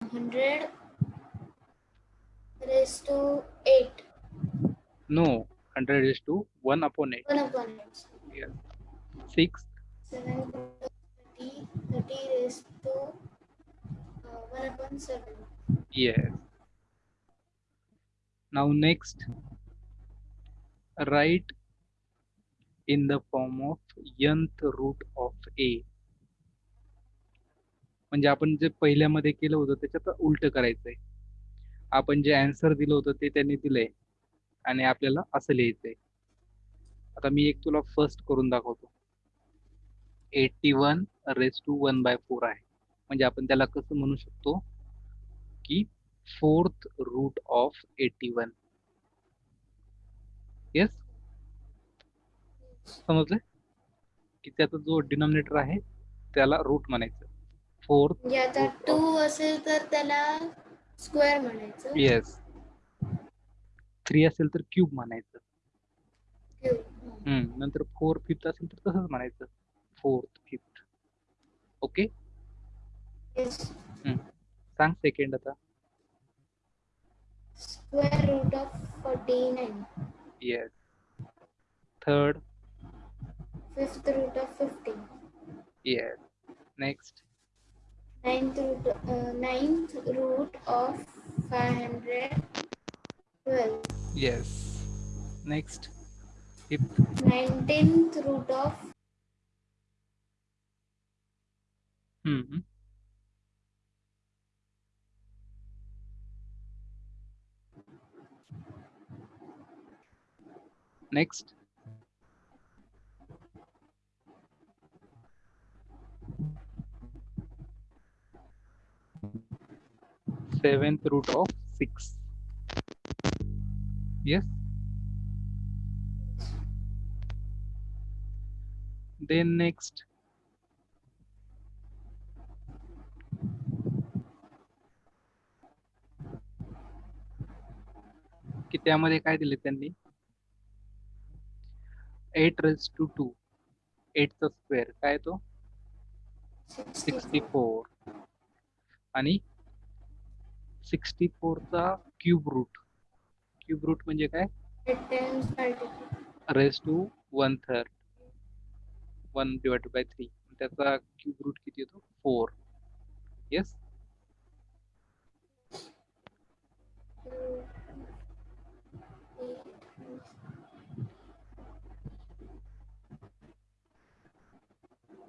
100 raised to 8. No, 100 is to 1 upon 8. 1 upon 8. Yes. 6, 7 to 30. 30 raised to uh, 1 upon 7. yes. Now next, write in the form of nth root of a. म्हणजे आपण जे पहिल्यामध्ये केलं होतं त्याच्यात उलट करायचंय. आपण जे अँसर दिलं होतं ते त्यांनी दिलंय. आणि आपल्याला असं लिहायचंय. आता मी एक तुला फर्स्ट करून दाखवतो. Eighty one raise to one by four आहे. म्हणजे आपण त्याला कसं म्हणू शकतो? की fourth root of eighty one yes समजलं की त्याचा जो डिनॉमिनेटर आहे त्याला रूट म्हणायचं. फोर्थ. म्हणजे आता 2 असेल तर त्याला स्क्वेअर म्हणायचं. येस थ्री असेल तर क्यूब म्हणायचं. हम्म नंतर फोर फिफ्थ असेल तर तसंच म्हणायचं. Fourth fifth. ओके. सांग सेकंड आता. Square root of 49. Yes third Fifth root of 15. Yes next ninth root, uh, ninth root of 512. Yes. Next. If 19th root of mm -hmm. Next. seventh root of six. Yes. Then next. कि त्यामध्ये काय दिले त्यांनी eight raise to two eight चा square काय तो sixty four आणि sixty फोरचा क्यूब रूट. क्यूब रूट म्हणजे काय? Raise to one third. One divided by three. त्याचा क्यूब रूट किती येतो? फोर. येस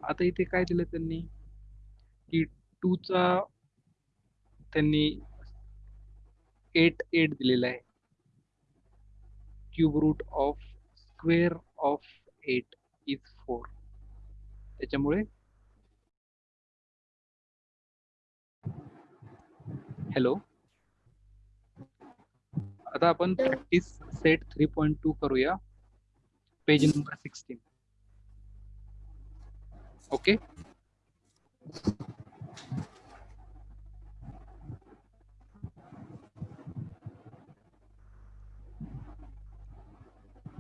आता इथे काय दिलं त्यांनी? की टू चा त्यांनी एट एट दिलेला आहे. Cube root of square of eight is four त्याच्यामुळे हॅलो आता आपण practice set three point two करूया. पेज नंबर सिक्स्टीन ओके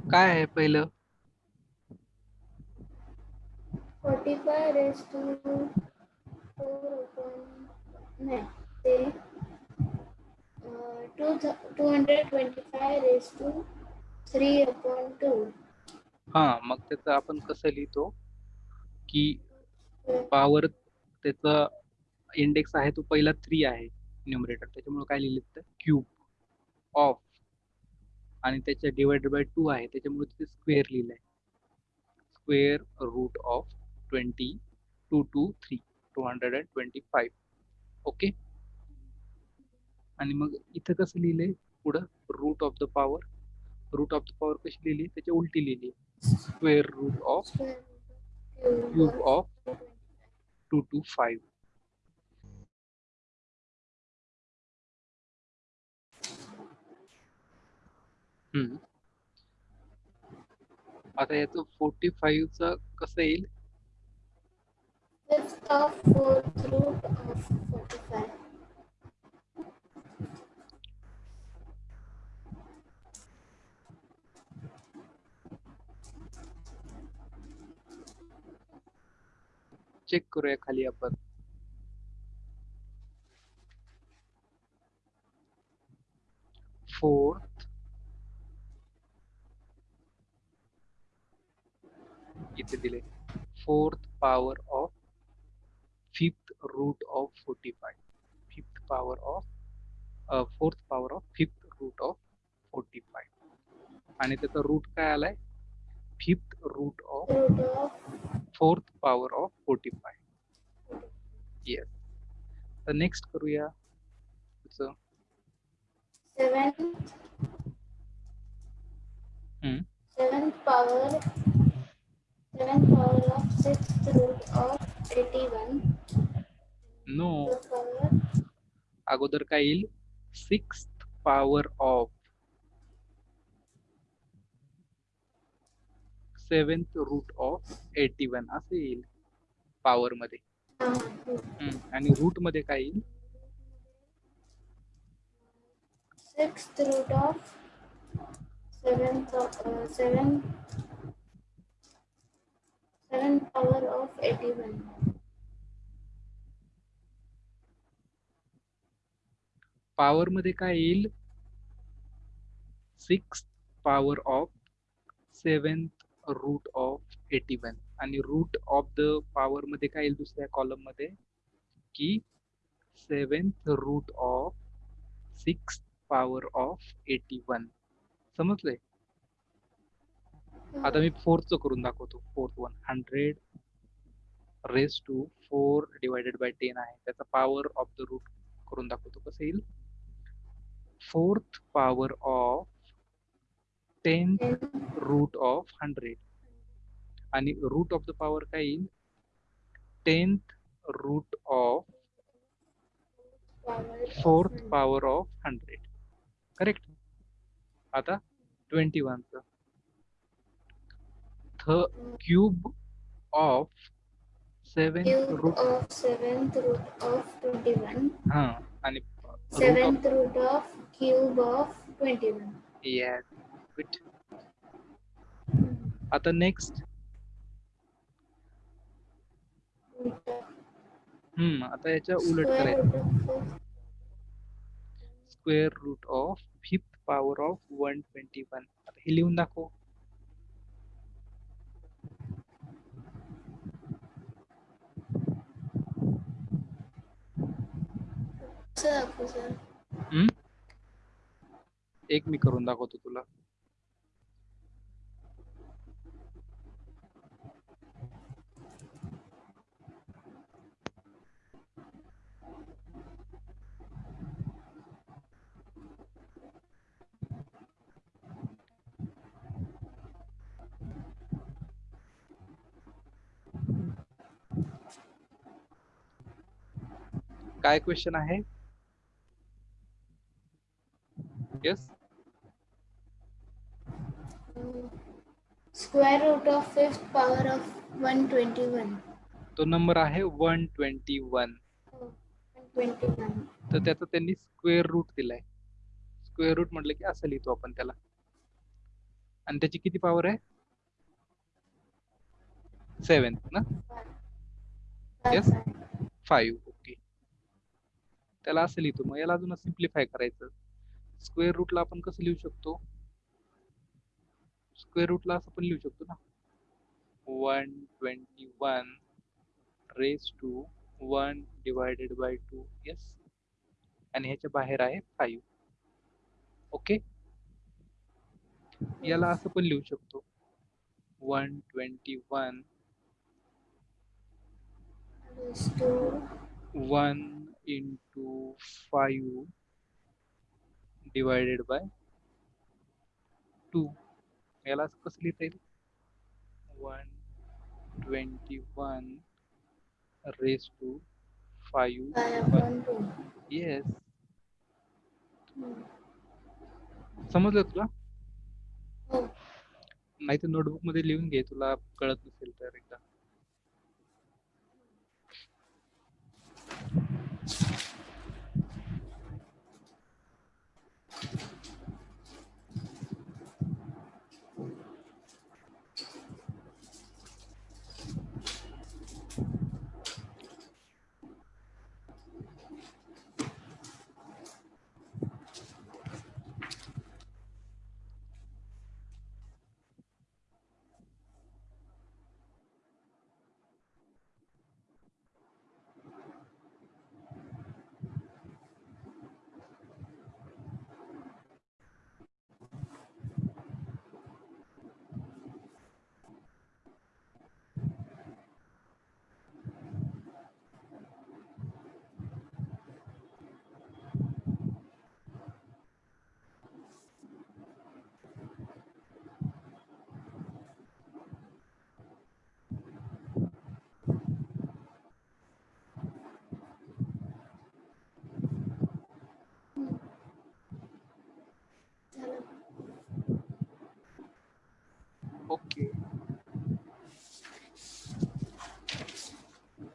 काय आहे पहिलं? 45 raised to 4 upon नाही ते two thou- 225 raised to 3 upon 2 हा मग त्याचं आपण कसं लिहितो? की पॉवर त्याचा इंडेक्स आहे तो पहिला थ्री आहे न्युमरेटर त्याच्यामुळे काय लिहिलं तर क्यूब ऑफ आणि त्याच्या डिवायडेड बाय टू आहे. त्याच्यामुळे तिथे स्क्वेअर लिहिलंय. Square root of twenty two two three two hundred and twenty five okay आणि मग इथं कसं लिहिलंय? पुढं root of the power root of the power कशी लिहिली? त्याच्या उलटी लिहिली. Square root of cube of two two five आता याचं फोर्टी फाईव्हचं कसं येईल? Fifth of fourth root of 45 check करूया खाली आपण. फोर्थ इथे दिले fourth power of fifth root of forty five fifth power of fourth power of fifth root of forty five आणि त्याचा रूट काय आलाय? Fifth root of fourth power of forty five yes तर नेक्स्ट करूया. Seven hmm. Power 11 power of 6th root of अगोदर काय येईल? Six power of seventh root of eighty one असं येईल पॉवर मध्ये. आणि रूटमध्ये काय येईल? Six root of seven seven 7 power of 81. Power मध्ये काय येईल? Six power of seventh root of eighty one आणि रूट ऑफ द पॉवर मध्ये काय येईल दुसऱ्या कॉलममध्ये? की seventh root of six power of eighty one समजलंय? आता मी फोरचं करून दाखवतो. Fourth one hundred raise to four divided by ten आहे. त्याचा पॉवर ऑफ द रूट करून दाखवतो. कसं येईल? Fourth power of ten root of hundred आणि रूट ऑफ द पॉवर काय येईल? Tenth root of fourth. Power of hundred correct आता ट्वेंटी वनचं क्यूब ऑफ सेवन सेवन आणि seven root of cube of आता नेक्स्ट हम्म hmm, आता याच्या उलट करायचं. Square root of fifth power of one twenty one आता हे लिहून दाखव. हम्म? एक मी करून दाखवतो तुला. काय क्वेश्चन आहे येस square power of 121 तो नंबर आहे वन ट्वेंटी वन oh, 121 तर त्याचा त्यांनी स्क्वेअर रूट दिलाय. स्क्वेअर रूट म्हटलं की असं लिहितो आपण त्याला. आणि त्याची किती पॉवर आहे? सेवन ना? Yes. फाईव्ह ओके त्याला असं लिहितो. मग याला अजून सिम्प्लिफाय करायचं. स्क्वेअर रूटला आपण कसं लिहू शकतो? स्क्वेअर रूटला असं पण लिहू शकतो ना. One twenty one raise to one divided by two yes आणि ह्याच्या बाहेर आहे फाईव्ह ओके याला असं पण लिहू शकतो. One twenty one raised to 1 into 5 divided by 2 याला असं कसं लिहिता येईल? 121 raised to 5 pi upon 2 yes Hmm. समजलं तुला? नाही तर नोटबुकमध्ये लिहून घे तुला कळत नसेल तर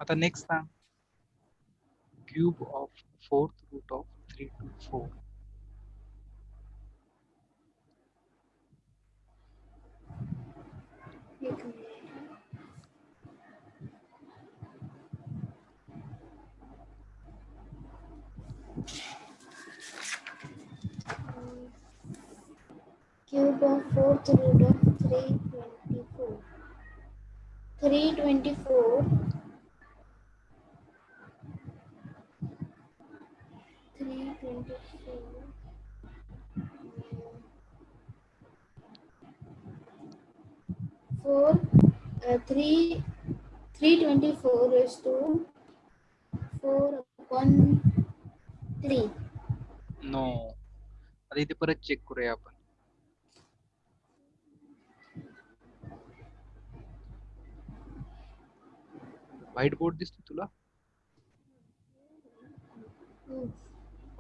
आता नेक्स्ट सांग. Cube of fourth root of three two four एक minute cube of fourth root of 324 324 324 4 uh, 3 324 is to 4 upon 3 no आता इथे परत चेक करूया आपण व्हाईट बोर्ड दिसतो तुला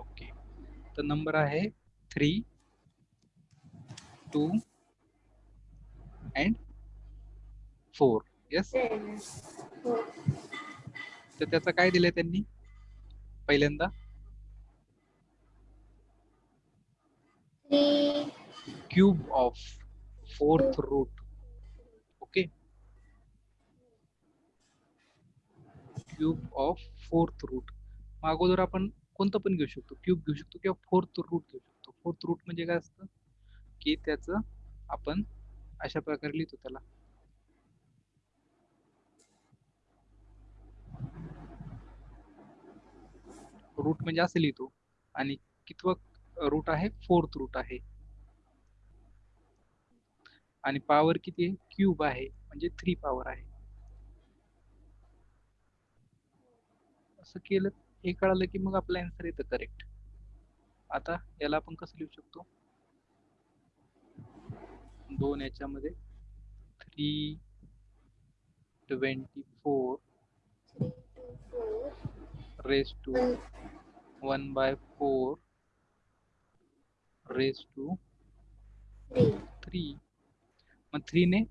ओके तर नंबर आहे three two and four. Yes. तर त्याचं काय दिलंय त्यांनी? पहिल्यांदा? Cube of fourth root okay cube of fourth root मग अगोदर आपण कोणतं पण घेऊ शकतो. क्यूब घेऊ शकतो किंवा फोर्थ रूट घेऊ शकतो. फोर्थ रूट म्हणजे काय असतं? की त्याचं आपण अशा प्रकारे लिहितो त्याला. रूट म्हणजे असं लिहितो. आणि कितवं रूट आहे? फोर्थ रूट आहे. आणि पॉवर किती आहे? क्यूब आहे. म्हणजे थ्री पॉवर आहे. असं केलं हे कळालं की मग आपला आन्सर येतं करेक्ट आता याला आपण कसं लिहू शकतो? दोन याच्यामध्ये three twenty four raise to one one by four raise to three three मग थ्रीने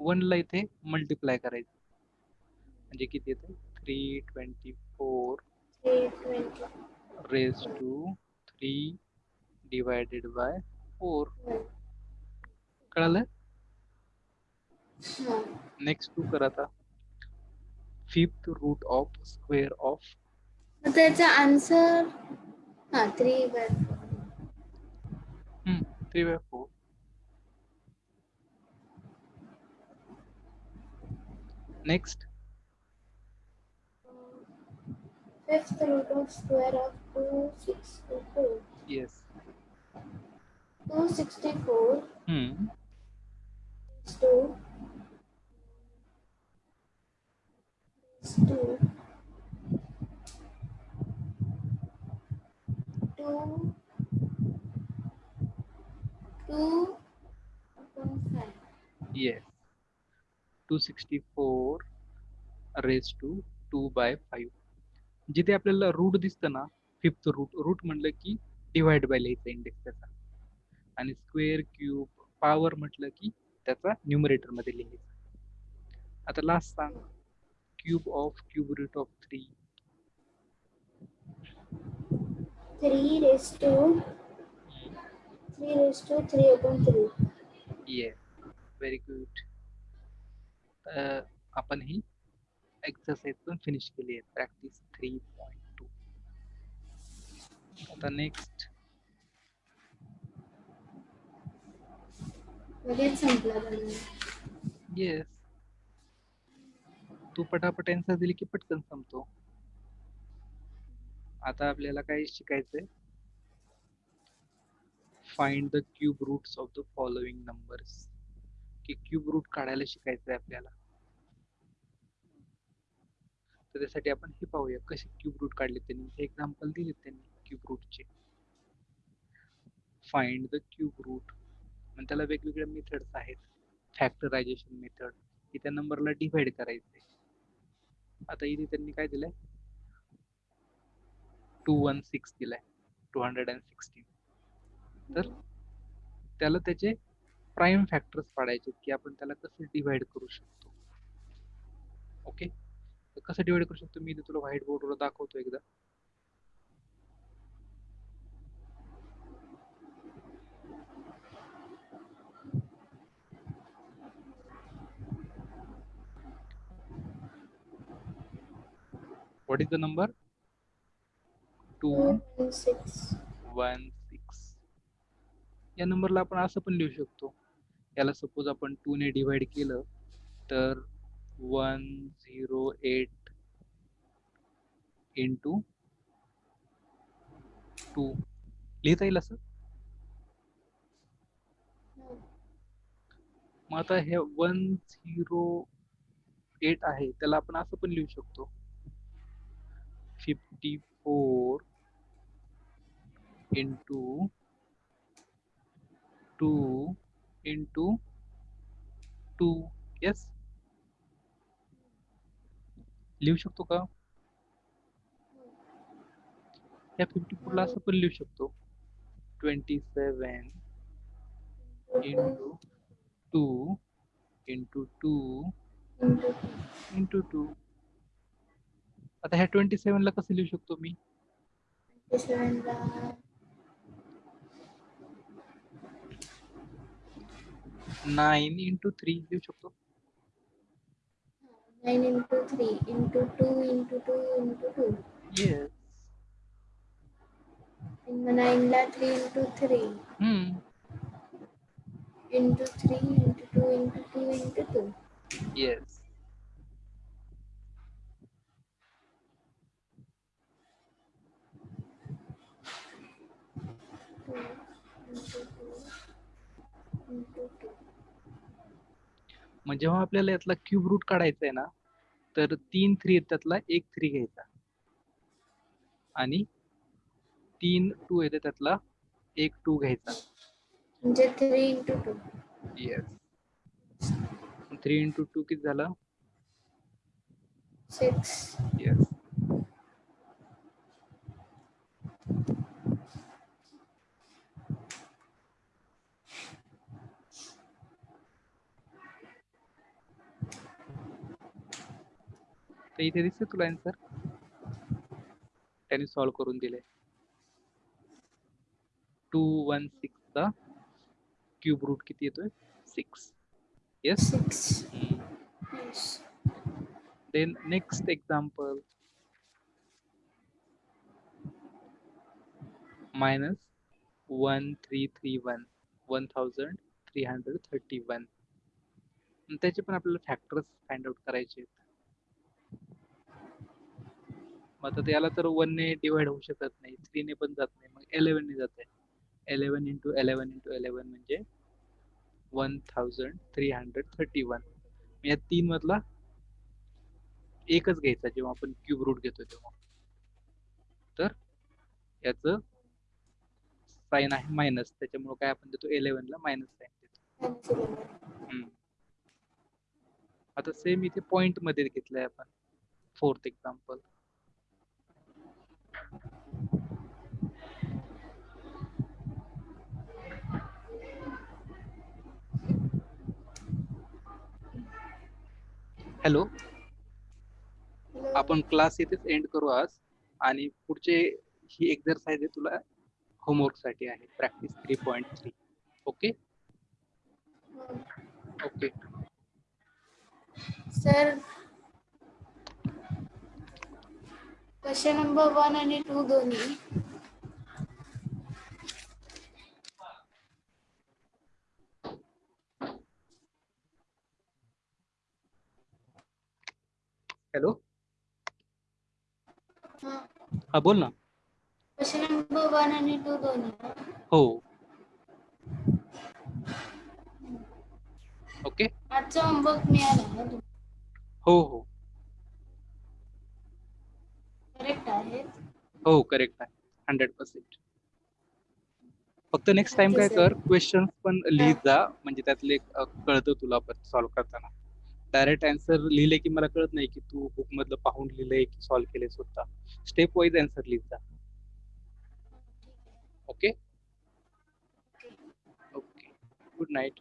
वनला इथे मल्टिप्लाय करायचं. म्हणजे किती येते? Three twenty four three twenty raise to three divided by four one कळालं? हा. नेक्स्ट टू कर आता. Fifth root of square of But that's the answer. Ah, 3 by 4. Hmm, 3 by 4. Next. Fifth root of square of 264. Yes. 264. Hmm. 2. 2. Two two upon five. Yes two sixty four raise to two by five जिथे आपल्याला route दिसतं ना fifth route route म्हणलं की divide by लिहायचा index त्याचा. आणि square cube power म्हटलं की त्याचा न्यूमरेटरमध्ये आता लास्ट सांग. Cube of cube root of three Three raised to three raised to three upon three. Yes very good आपण ही एक्सरसाइज पण फिनिश केली आहे प्रॅक्टिस थ्री पॉईंट टू आता नेक्स्ट लगेच संपला येस तू पटापट आन्सर दिली की पटकन संपतो आता आपल्याला काय शिकायचंय? Find the cube roots of the following numbers की क्यूब रूट काढायला शिकायचंय आपल्याला. तर त्यासाठी आपण हे पाहूया कसे क्यूब रूट काढले त्यांनी. हे एक्झाम्पल दिले त्यांनी क्यूब रूटचे फाइंड द क्यूब रूट आणि त्याला वेगवेगळ्या मेथड्स आहेत. फॅक्टरायझेशन मेथड की त्या नंबरला डिवाइड करायचे आता इथे त्यांनी काय दिलंय? टू वन सिक्स दिलाय. टू हंड्रेड अँड सिक्स्टीन तर त्याला त्याचे प्राईम फॅक्टर्स पाडायचे की आपण त्याला कसं डिवाइड करू शकतो. ओके तर कसं डिवाइड करू शकतो? मी तुला व्हाईट बोर्डवर दाखवतो एकदा. What is the number? 2 two and six. One six. या नंबरला आपण असं पण लिहू शकतो. याला सपोज आपण टू ने डिवाइड केलं तर one zero eight into two लिहिता येईल असं. मग आता हे वन झिरो एट आहे. त्याला आपण असं पण लिहू शकतो. Fifty four into two into two yes लिहू शकतो का? या फिफ्टी फोरला असं लिहू शकतो twenty seven into two into two Into into two आता ह्या ट्वेंटी सेवन कसं लिहू शकतो मी? नाईन इंटू थ्री लिहू शकतो nine into three into two into two into two. Yes In the nine ला three into three हम्म into three into two into two into two. Yes Two into two into two. मग जेव्हा आपल्याला यातला cube route काढायचा आहे ना तर तीन थ्री आहेत त्यातला एक थ्री घ्यायचा. आणि तीन टू येते त्यातला एक टू घ्यायचा. म्हणजे three into two. Yes three into two किती झालं? Six. येस तर इथे दिसते तुला आन्सर त्याने सॉल्व्ह करून दिले टू वन सिक्सचा क्यूब रूट किती येतोय? Six yes Six. Yes. Then next example. Minus 1331 1331 आणि त्याचे पण आपल्याला फॅक्टर्स फाइंड आउट करायचे आहेत. मग आता त्याला तर वन ने डिवाइड होऊ शकत नाही. थ्री ने पण जात नाही. मग इलेव्हन ने जात आहे. Eleven into eleven into eleven म्हणजे one thousand three hundred thirty one या तीन मधला एकच घ्यायचा जेव्हा आपण क्यूब रूट घेतो तेव्हा. तर याच साईन आहे मायनस त्याच्यामुळे काय आपण देतो? इलेव्हन ला मायनस साईन देतो. आता सेम इथे पॉइंटमध्ये घेतलंय आपण. Fourth example hello. आपण क्लास इथेच एंड करू आज. आणि पुढचे ही एक्झरसाइज आहे तुला होमवर्कसाठी आहे. Practice three point three okay okay sir question number one आणि टू दोन्ही. हॅलो. हा. बोल ना. क्वेश्चन नंबर वन आणि टू दोन्ही हो. ओके. आजचा होमवर्क मिळाला ना तू हो हो. करेक्ट आहे. हो करेक्ट आहे. हंड्रेड पर्सेंट फक्त नेक्स्ट टाइम काय कर क्वेश्चन पण लिहित जा. म्हणजे त्यातले अ, कळतं तुला पण सॉल्व्ह करताना. डायरेक्ट आन्सर लिहिले की मला कळत नाही की तू बुक मधलं पाहून लिहिलंय की सॉल्व्ह केले स्वतः. स्टेप वाईज आन्सर लिहित जा. Okay okay good night